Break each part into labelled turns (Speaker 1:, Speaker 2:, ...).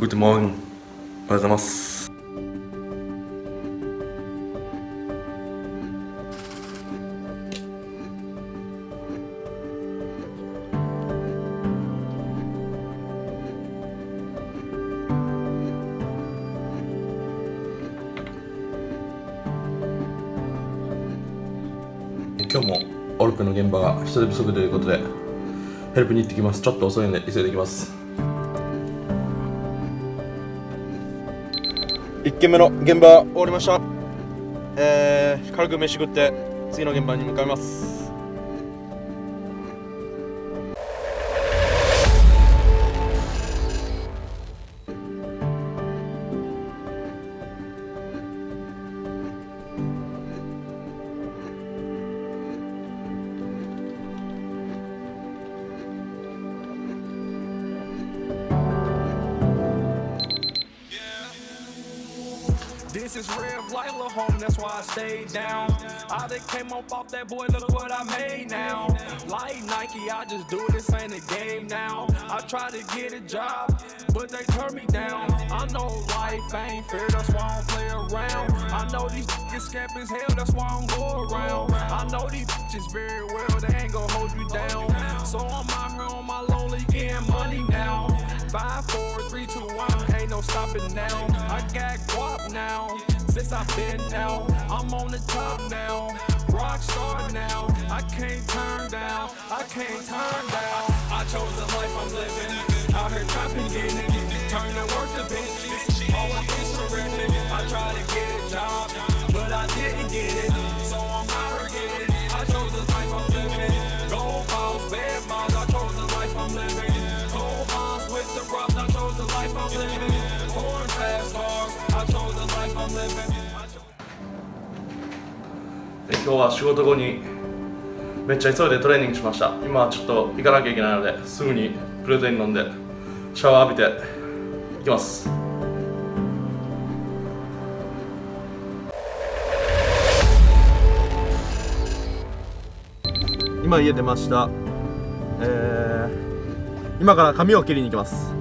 Speaker 1: グッドモーニングおはようございます。今日もオルクの現場が人手不足ということでヘルプに行ってきます。ちょっと遅いんで急いできます。1軒目の現場終わりました。えー、軽く飯食って次の現場に向かいます。
Speaker 2: This is life, little home, that's why I stayed down. I just came up off that boy, look what I made now. Like Nike, I just do this ain't a game now. I try to get a job, but they turn me down. I know life ain't fair, that's why I don't play around. I know these niggas scamp as hell, that's why I don't go around. I know these bitches very well, they ain't gonna hold you down. So I'm out here on my lonely, getting money now. Five, four, three, two, one, no stopping now. I got guap now, since I've been out. I'm on the top now, rock star now. I can't turn down, I can't turn down. I chose the life I'm living, out here trapping, getting it, turn to work to bitches. Always oh, surrender, I tried to get a job, but I didn't get it. So I'm out it. I chose the life I'm living. Gold balls, bad miles, I chose the life I'm living. Gold bonds with the rocks, I chose the life I'm living. Corn fast cars, I chose the life I'm living.
Speaker 1: で今日は仕事後にめっちゃ急いでトレーニングしました。今ちょっと行かなきゃいけないのですぐにプロテイン飲んでシャワー浴びて行きます。今家出ました。えー、今から髪を切りに行きます。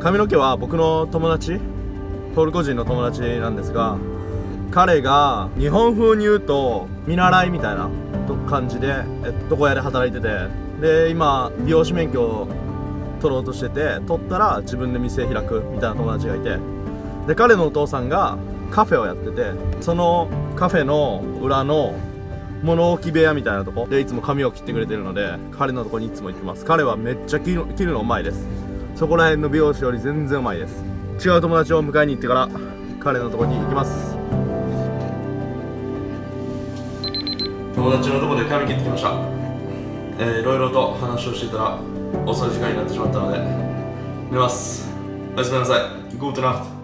Speaker 1: 髪の毛は僕の友達トルコ人の友達なんですが彼が日本風に言うと見習いみたいな感じでえ床屋で働いてて。で今美容師免許を取ろうとしてて取ったら自分で店開くみたいな友達がいて。で彼のお父さんがカフェをやっててそのカフェの裏の物置部屋みたいなとこ。でいつも髪を切ってくれてるので彼のとこにいつも行ってます。彼はめっちゃ切る切るのうまいです。そこら辺の美容師より全然うまいです。違う友達を迎えに行ってから彼のとこに行きます。友達のとこで髪切ってきました。えー、いろいろと話をしていたら遅い時間になってしまったので寝ます。おやすみなさい。Good night.